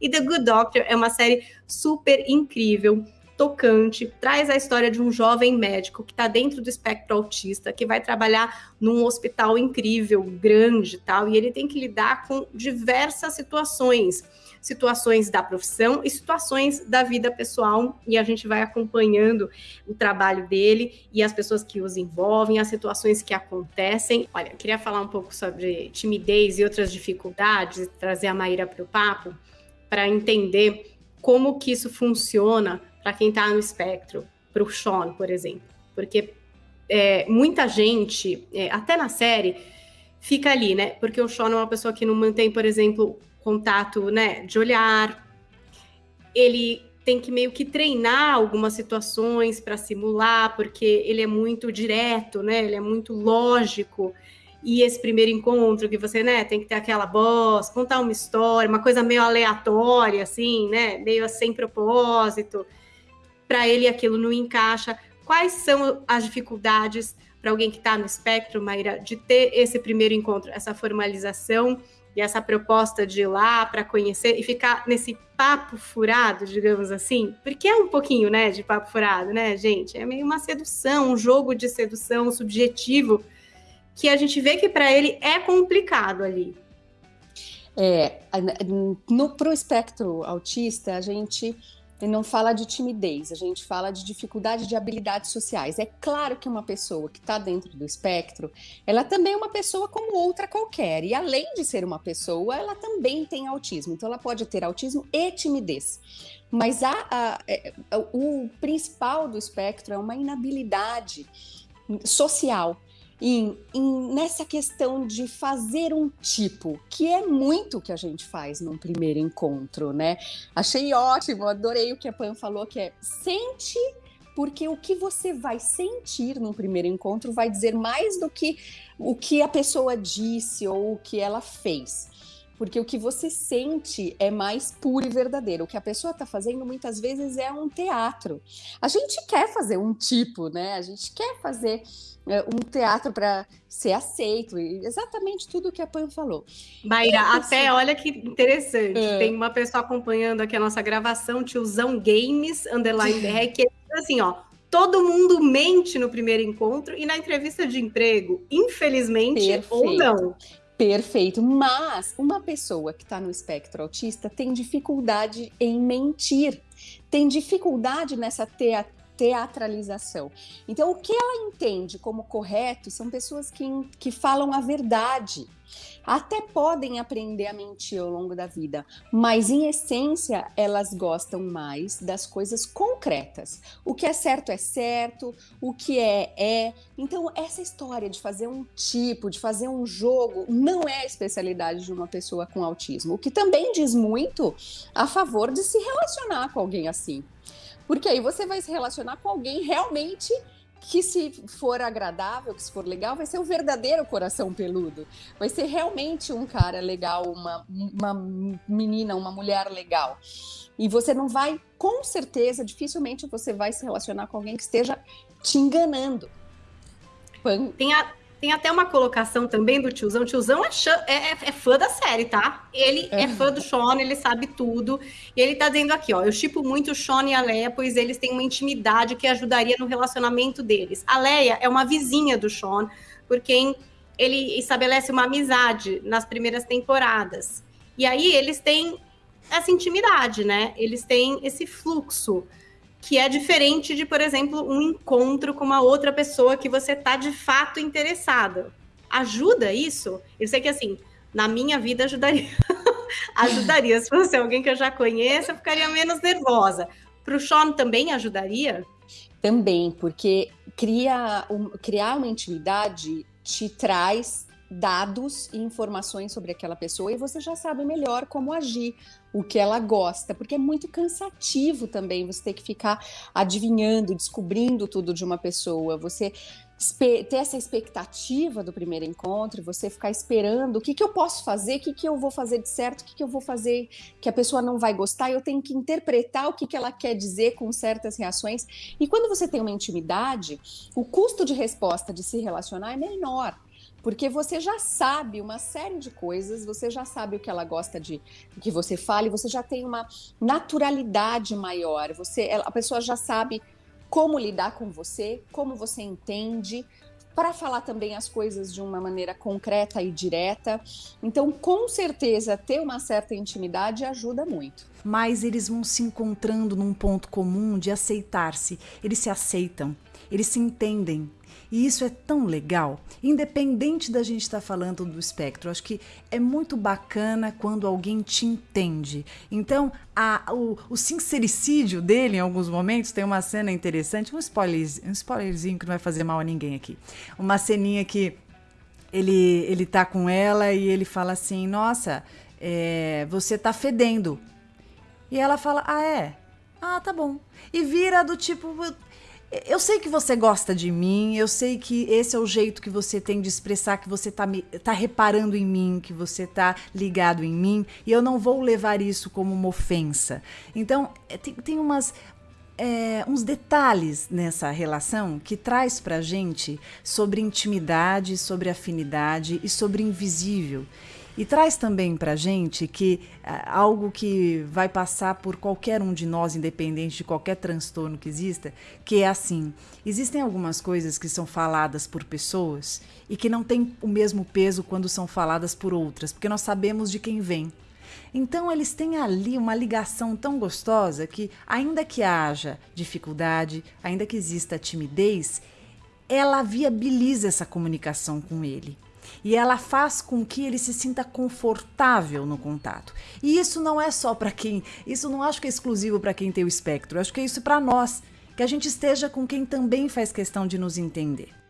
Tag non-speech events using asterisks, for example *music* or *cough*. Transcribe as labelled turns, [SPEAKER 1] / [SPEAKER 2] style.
[SPEAKER 1] E The Good Doctor é uma série super incrível, tocante, traz a história de um jovem médico que está dentro do espectro autista, que vai trabalhar num hospital incrível, grande tal, e ele tem que lidar com diversas situações situações da profissão e situações da vida pessoal, e a gente vai acompanhando o trabalho dele e as pessoas que os envolvem, as situações que acontecem. Olha, queria falar um pouco sobre timidez e outras dificuldades, trazer a Maíra para o papo, para entender como que isso funciona para quem está no espectro, para o Sean, por exemplo. Porque é, muita gente, é, até na série, fica ali, né? Porque o Sean é uma pessoa que não mantém, por exemplo, contato, né, de olhar. Ele tem que meio que treinar algumas situações para simular, porque ele é muito direto, né? Ele é muito lógico. E esse primeiro encontro que você, né, tem que ter aquela voz, contar uma história, uma coisa meio aleatória, assim, né, meio sem propósito. Para ele aquilo não encaixa. Quais são as dificuldades para alguém que está no espectro, Maíra, de ter esse primeiro encontro, essa formalização? e essa proposta de ir lá para conhecer e ficar nesse papo furado, digamos assim, porque é um pouquinho, né, de papo furado, né, gente? É meio uma sedução, um jogo de sedução subjetivo que a gente vê que para ele é complicado ali.
[SPEAKER 2] É, no pro espectro autista, a gente não fala de timidez, a gente fala de dificuldade de habilidades sociais. É claro que uma pessoa que está dentro do espectro, ela também é uma pessoa como outra qualquer. E além de ser uma pessoa, ela também tem autismo. Então, ela pode ter autismo e timidez. Mas a, a, a, é, o principal do espectro é uma inabilidade social em, em, nessa questão de fazer um tipo, que é muito o que a gente faz num primeiro encontro, né? Achei ótimo, adorei o que a Pan falou, que é sente, porque o que você vai sentir num primeiro encontro vai dizer mais do que o que a pessoa disse ou o que ela fez. Porque o que você sente é mais puro e verdadeiro. O que a pessoa está fazendo muitas vezes é um teatro. A gente quer fazer um tipo, né? A gente quer fazer é, um teatro para ser aceito, exatamente tudo que a Pan falou.
[SPEAKER 1] Maíra, até olha que interessante, é. tem uma pessoa acompanhando aqui a nossa gravação, tiozão Games, underline *laughs* BR, que é assim, ó, todo mundo mente no primeiro encontro e na entrevista de emprego, infelizmente Perfeito. ou não.
[SPEAKER 2] Perfeito, mas uma pessoa que está no espectro autista tem dificuldade em mentir, tem dificuldade nessa teatralização. Então, o que ela entende como correto são pessoas que, que falam a verdade. Até podem aprender a mentir ao longo da vida, mas em essência elas gostam mais das coisas concretas. O que é certo é certo, o que é é. Então, essa história de fazer um tipo, de fazer um jogo, não é a especialidade de uma pessoa com autismo, o que também diz muito a favor de se relacionar com alguém assim. Porque aí você vai se relacionar com alguém realmente que se for agradável, que se for legal, vai ser um verdadeiro coração peludo. Vai ser realmente um cara legal, uma, uma menina, uma mulher legal. E você não vai, com certeza, dificilmente você vai se relacionar com alguém que esteja te enganando.
[SPEAKER 1] Tem a, tem até uma colocação também do tiozão. O tiozão é, é, é, fã da série, tá? Ele é. é. fã do Sean, ele sabe tudo. E ele tá dizendo aqui, ó, eu chipo muito o Sean e a Leia, pois eles têm uma intimidade que ajudaria no relacionamento deles. A Leia é uma vizinha do Sean, por quem ele estabelece uma amizade nas primeiras temporadas. E aí eles têm essa intimidade, né? Eles têm esse fluxo que é diferente de, por exemplo, um encontro com uma outra pessoa que você tá de fato interessada. Ajuda isso? Eu sei que assim, na minha vida ajudaria. *laughs* ajudaria. Se fosse alguém que eu já conheço, eu ficaria menos nervosa. Para o Sean também ajudaria?
[SPEAKER 2] Também, porque cria um, criar uma intimidade te traz dados e informações sobre aquela pessoa e você já sabe melhor como agir, o que ela gosta, porque é muito cansativo também você ter que ficar adivinhando, descobrindo tudo de uma pessoa, você ter essa expectativa do primeiro encontro, você ficar esperando o que, que eu posso fazer, o que, que eu vou fazer de certo, o que, que eu vou fazer que a pessoa não vai gostar, eu tenho que interpretar o que, que ela quer dizer com certas reações. E quando você tem uma intimidade, o custo de resposta de se relacionar é menor porque você já sabe uma série de coisas, você já sabe o que ela gosta de que você fale, você já tem uma naturalidade maior, você, a pessoa já sabe como lidar com você, como você entende, para falar também as coisas de uma maneira concreta e direta. Então, com certeza, ter uma certa intimidade ajuda muito.
[SPEAKER 3] Mas eles vão se encontrando num ponto comum de aceitar-se. Eles se aceitam, eles se entendem, e isso é tão legal, independente da gente estar tá falando do espectro. Acho que é muito bacana quando alguém te entende. Então, a, o, o sincericídio dele, em alguns momentos, tem uma cena interessante, um, spoiler, um spoilerzinho que não vai fazer mal a ninguém aqui. Uma ceninha que ele, ele tá com ela e ele fala assim: Nossa, é, você tá fedendo. E ela fala: Ah, é? Ah, tá bom. E vira do tipo, eu sei que você gosta de mim, eu sei que esse é o jeito que você tem de expressar que você tá, me, tá reparando em mim, que você tá ligado em mim, e eu não vou levar isso como uma ofensa. Então, é, tem, tem umas, é, uns detalhes nessa relação que traz pra gente sobre intimidade, sobre afinidade e sobre invisível. E traz também para gente que é, algo que vai passar por qualquer um de nós, independente de qualquer transtorno que exista, que é assim: existem algumas coisas que são faladas por pessoas e que não têm o mesmo peso quando são faladas por outras, porque nós sabemos de quem vem. Então eles têm ali uma ligação tão gostosa que, ainda que haja dificuldade, ainda que exista timidez, ela viabiliza essa comunicação com ele e ela faz com que ele se sinta confortável no contato. E isso não é só para quem, isso não acho que é exclusivo para quem tem o espectro, acho que é isso para nós, que a gente esteja com quem também faz questão de nos entender.